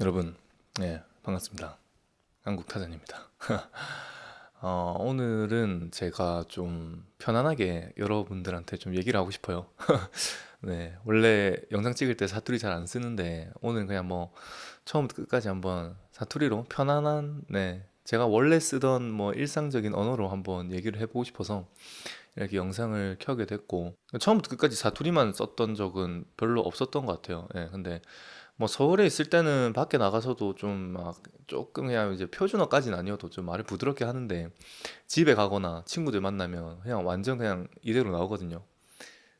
여러분, 네, 반갑습니다. 한국 타잔입니다. 어, 오늘은 제가 좀 편안하게 여러분들한테 좀 얘기를 하고 싶어요. 네, 원래 영상 찍을 때 사투리 잘 안 쓰는데 오늘 그냥 뭐 처음부터 끝까지 한번 사투리로 편안한 네, 제가 원래 쓰던 뭐 일상적인 언어로 한번 얘기를 해보고 싶어서 이렇게 영상을 켜게 됐고 처음부터 끝까지 사투리만 썼던 적은 별로 없었던 것 같아요. 예, 근데 뭐 서울에 있을 때는 밖에 나가서도 좀 막 조금 그냥 이제 표준어까지는 아니어도 좀 말을 부드럽게 하는데 집에 가거나 친구들 만나면 그냥 완전 그냥 이대로 나오거든요.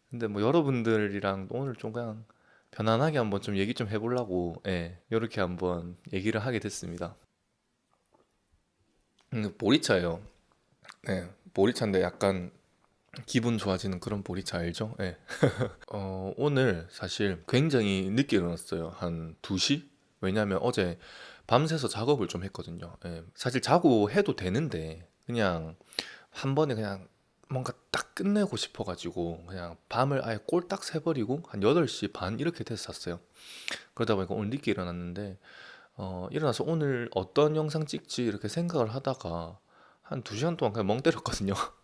근데 뭐 여러분들이랑 오늘 좀 그냥 편안하게 한번 좀 얘기 좀 해보려고 예, 이렇게 한번 얘기를 하게 됐습니다. 음, 보리차예요. 네, 보리차인데 약간 기분 좋아지는 그런 보리차 알죠? 예. 어, 오늘 사실 굉장히 늦게 일어났어요. 한 2시? 왜냐면 어제 밤새서 작업을 좀 했거든요. 예. 사실 자고 해도 되는데 그냥 한 번에 그냥 뭔가 딱 끝내고 싶어가지고 그냥 밤을 아예 꼴딱 새버리고 한 8시 반 이렇게 돼서 잤어요. 그러다 보니까 오늘 늦게 일어났는데 어, 일어나서 오늘 어떤 영상 찍지 이렇게 생각을 하다가 한 2시간 동안 그냥 멍 때렸거든요.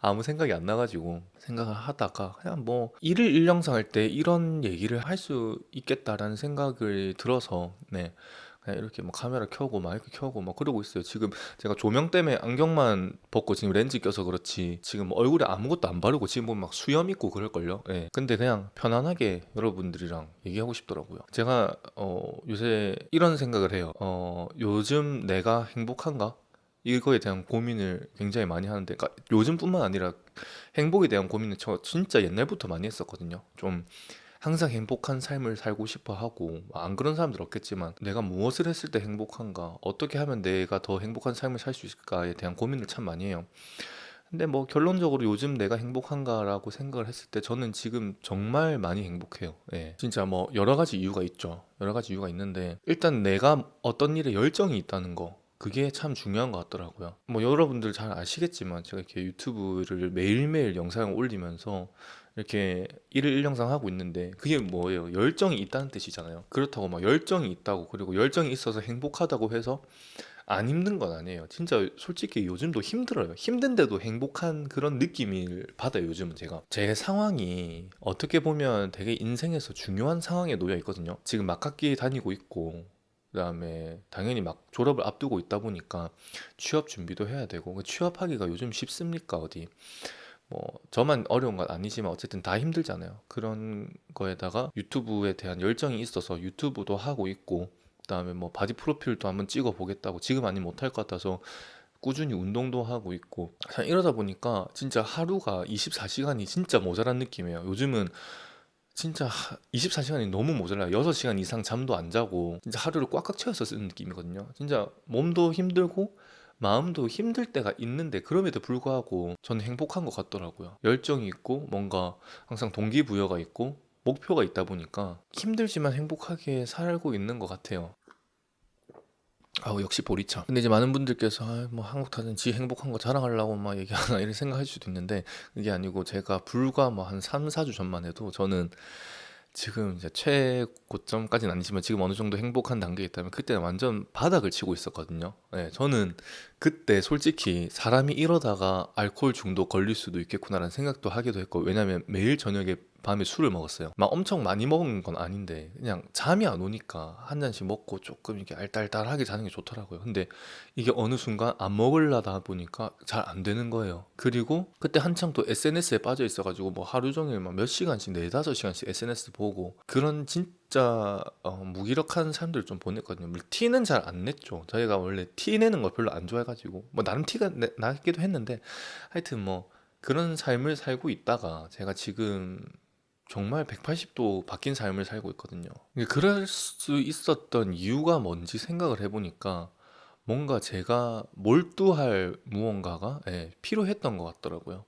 아무 생각이 안 나가지고 생각을 하다가 그냥 뭐 일일 일영상 할 때 이런 얘기를 할 수 있겠다라는 생각을 들어서 네 그냥 이렇게 뭐 카메라 켜고 마이크 켜고 막 그러고 있어요. 지금 제가 조명 때문에 안경만 벗고 지금 렌즈 껴서 그렇지 지금 뭐 얼굴에 아무것도 안 바르고 지금 보면 막 수염 있고 그럴걸요. 예. 근데 그냥 편안하게 여러분들이랑 얘기하고 싶더라고요. 제가 어 요새 이런 생각을 해요. 어 요즘 내가 행복한가? 이거에 대한 고민을 굉장히 많이 하는데 그러니까 요즘뿐만 아니라 행복에 대한 고민은 저 진짜 옛날부터 많이 했었거든요. 좀 항상 행복한 삶을 살고 싶어 하고 안 그런 사람들 없겠지만 내가 무엇을 했을 때 행복한가 어떻게 하면 내가 더 행복한 삶을 살 수 있을까에 대한 고민을 참 많이 해요. 근데 뭐 결론적으로 요즘 내가 행복한가라고 생각을 했을 때 저는 지금 정말 많이 행복해요. 예. 진짜 뭐 여러 가지 이유가 있죠. 여러 가지 이유가 있는데 일단 내가 어떤 일에 열정이 있다는 거 그게 참 중요한 것 같더라고요. 뭐 여러분들 잘 아시겠지만 제가 이렇게 유튜브를 매일매일 영상을 올리면서 이렇게 일일 일 영상 하고 있는데 그게 뭐예요? 열정이 있다는 뜻이잖아요. 그렇다고 막 열정이 있다고 그리고 열정이 있어서 행복하다고 해서 안 힘든 건 아니에요. 진짜 솔직히 요즘도 힘들어요. 힘든데도 행복한 그런 느낌을 받아요, 요즘은 제가. 제 상황이 어떻게 보면 되게 인생에서 중요한 상황에 놓여 있거든요. 지금 막학기 다니고 있고 그다음에 당연히 막 졸업을 앞두고 있다 보니까 취업 준비도 해야 되고 그 취업하기가 요즘 쉽습니까 어디? 뭐 저만 어려운 건 아니지만 어쨌든 다 힘들잖아요. 그런 거에다가 유튜브에 대한 열정이 있어서 유튜브도 하고 있고 그다음에 뭐 바디 프로필도 한번 찍어 보겠다고 지금 아니면 못할 것 같아서 꾸준히 운동도 하고 있고. 이러다 보니까 진짜 하루가 24시간이 진짜 모자란 느낌이에요. 요즘은 진짜 24시간이 너무 모자라요. 6시간 이상 잠도 안 자고 진짜 하루를 꽉꽉 채워서 쓰는 느낌이거든요. 진짜 몸도 힘들고 마음도 힘들 때가 있는데 그럼에도 불구하고 저는 행복한 것 같더라고요. 열정이 있고 뭔가 항상 동기부여가 있고 목표가 있다 보니까 힘들지만 행복하게 살고 있는 것 같아요 아우 역시 보리차 근데 이제 많은 분들께서 아, 뭐 한국 타는 지 행복한 거 자랑하려고 막 얘기하나 이런 생각할 수도 있는데 그게 아니고 제가 불과 뭐 한 3, 4주 전만 해도 저는 지금 이제 최고점까지는 아니지만 지금 어느 정도 행복한 단계에 있다면 그때는 완전 바닥을 치고 있었거든요. 네, 저는 그때 솔직히 사람이 이러다가 알코올 중독 걸릴 수도 있겠구나라는 생각도 하기도 했고 왜냐면 매일 저녁에 밤에 술을 먹었어요. 막 엄청 많이 먹은 건 아닌데 그냥 잠이 안 오니까 한 잔씩 먹고 조금 이렇게 알딸딸하게 자는 게 좋더라고요. 근데 이게 어느 순간 안 먹으려다 보니까 잘 안 되는 거예요. 그리고 그때 한창 또 SNS에 빠져 있어 가지고 뭐 하루 종일 막 몇 시간씩 네 다섯 시간씩 SNS 보고 그런 진짜 어, 무기력한 사람들을 좀 보냈거든요. 티는 잘 안 냈죠. 저희가 원래 티 내는 걸 별로 안 좋아해 가지고 뭐 나름 티가 내, 나기도 했는데 하여튼 뭐 그런 삶을 살고 있다가 제가 지금 정말 180도 바뀐 삶을 살고 있거든요. 그럴 수 있었던 이유가 뭔지 생각을 해보니까 뭔가 제가 몰두할 무언가가 예, 필요했던 것 같더라고요.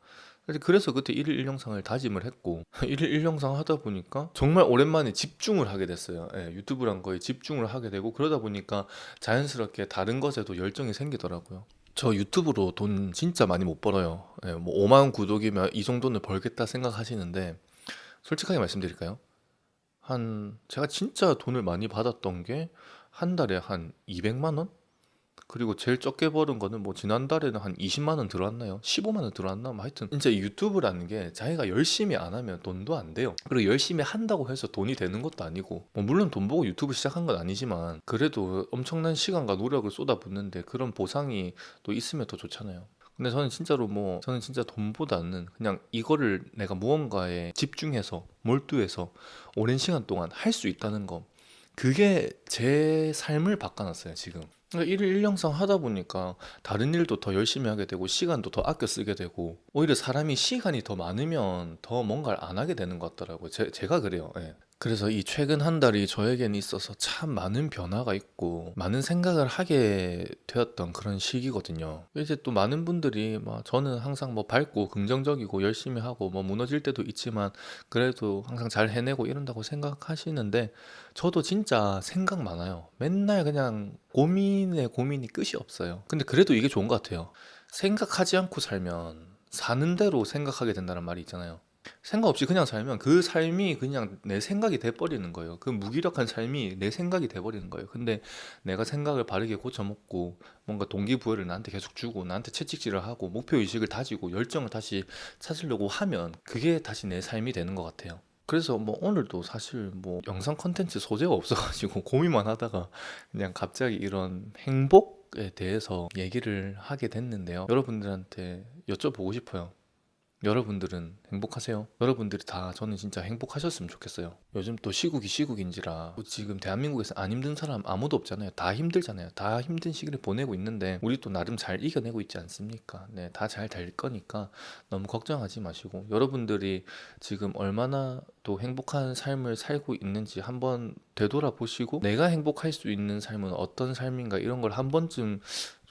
그래서 그때 1일 1영상을 다짐을 했고 1일 1영상 하다 보니까 정말 오랜만에 집중을 하게 됐어요. 예, 유튜브란 거에 집중을 하게 되고 그러다 보니까 자연스럽게 다른 것에도 열정이 생기더라고요. 저 유튜브로 돈 진짜 많이 못 벌어요. 예, 뭐 5만 구독이면 이 정도는 벌겠다 생각하시는데 솔직하게 말씀드릴까요? 한 제가 진짜 돈을 많이 받았던 게 한 달에 한 200만 원? 그리고 제일 적게 버는 거는 뭐 지난달에는 한 20만 원 들어왔나요? 15만 원 들어왔나? 뭐 하여튼 진짜 이 유튜브라는 게 자기가 열심히 안 하면 돈도 안 돼요. 그리고 열심히 한다고 해서 돈이 되는 것도 아니고 뭐 물론 돈 보고 유튜브 시작한 건 아니지만 그래도 엄청난 시간과 노력을 쏟아붓는데 그런 보상이 또 있으면 더 좋잖아요. 근데 저는 진짜로 뭐 저는 진짜 돈보다는 그냥 이거를 내가 무언가에 집중해서 몰두해서 오랜 시간 동안 할 수 있다는 거 그게 제 삶을 바꿔놨어요 지금. 그러니까 일일 일영상 하다 보니까 다른 일도 더 열심히 하게 되고 시간도 더 아껴 쓰게 되고 오히려 사람이 시간이 더 많으면 더 뭔가를 안 하게 되는 것 같더라고요. 제, 제가 그래요. 예. 그래서 이 최근 한 달이 저에게는 있어서 참 많은 변화가 있고 많은 생각을 하게 되었던 그런 시기거든요. 이제 또 많은 분들이 막 저는 항상 뭐 밝고 긍정적이고 열심히 하고 뭐 무너질 때도 있지만 그래도 항상 잘 해내고 이런다고 생각하시는데 저도 진짜 생각 많아요. 맨날 그냥 고민에 고민이 끝이 없어요. 근데 그래도 이게 좋은 것 같아요. 생각하지 않고 살면 사는 대로 생각하게 된다는 말이 있잖아요. 생각 없이 그냥 살면 그 삶이 그냥 내 생각이 돼버리는 거예요. 그 무기력한 삶이 내 생각이 돼버리는 거예요. 근데 내가 생각을 바르게 고쳐먹고 뭔가 동기부여를 나한테 계속 주고 나한테 채찍질을 하고 목표의식을 다지고 열정을 다시 찾으려고 하면 그게 다시 내 삶이 되는 것 같아요. 그래서 뭐 오늘도 사실 뭐 영상 컨텐츠 소재가 없어가지고 고민만 하다가 그냥 갑자기 이런 행복에 대해서 얘기를 하게 됐는데요. 여러분들한테 여쭤보고 싶어요. 여러분들은 행복하세요? 여러분들이 다 저는 진짜 행복하셨으면 좋겠어요. 요즘 또 시국이 시국인지라 뭐 지금 대한민국에서 안 힘든 사람 아무도 없잖아요. 다 힘들잖아요. 다 힘든 시기를 보내고 있는데 우리 또 나름 잘 이겨내고 있지 않습니까? 네, 다 잘 될 거니까 너무 걱정하지 마시고 여러분들이 지금 얼마나 또 행복한 삶을 살고 있는지 한번 되돌아보시고 내가 행복할 수 있는 삶은 어떤 삶인가 이런 걸 한 번쯤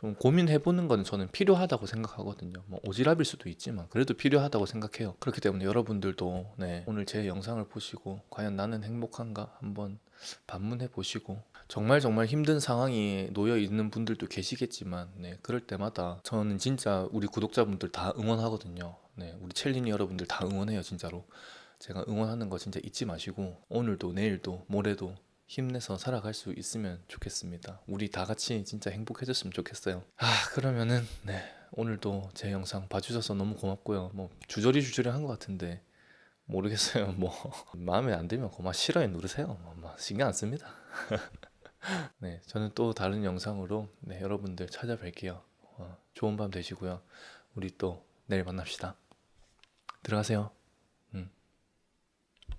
좀 고민해보는 건 저는 필요하다고 생각하거든요. 뭐 오지랖일 수도 있지만 그래도 필요하다고 생각해요. 그렇기 때문에 여러분들도 네, 오늘 제 영상을 보시고 과연 나는 행복한가 한번 반문해 보시고 정말 정말 힘든 상황이 놓여 있는 분들도 계시겠지만 네, 그럴 때마다 저는 진짜 우리 구독자분들 다 응원하거든요. 네, 우리 첼리니 여러분들 다 응원해요 진짜로. 제가 응원하는 거 진짜 잊지 마시고 오늘도 내일도 모레도 힘내서 살아갈 수 있으면 좋겠습니다. 우리 다 같이 진짜 행복해졌으면 좋겠어요. 아 그러면은 네 오늘도 제 영상 봐주셔서 너무 고맙고요. 뭐 주저리 주저리 한 것 같은데 모르겠어요. 뭐 마음에 안 들면 고마 싫어요 누르세요. 뭐, 뭐 신경 안 씁니다. 네 저는 또 다른 영상으로 네, 여러분들 찾아뵐게요. 어, 좋은 밤 되시고요. 우리 또 내일 만납시다. 들어가세요.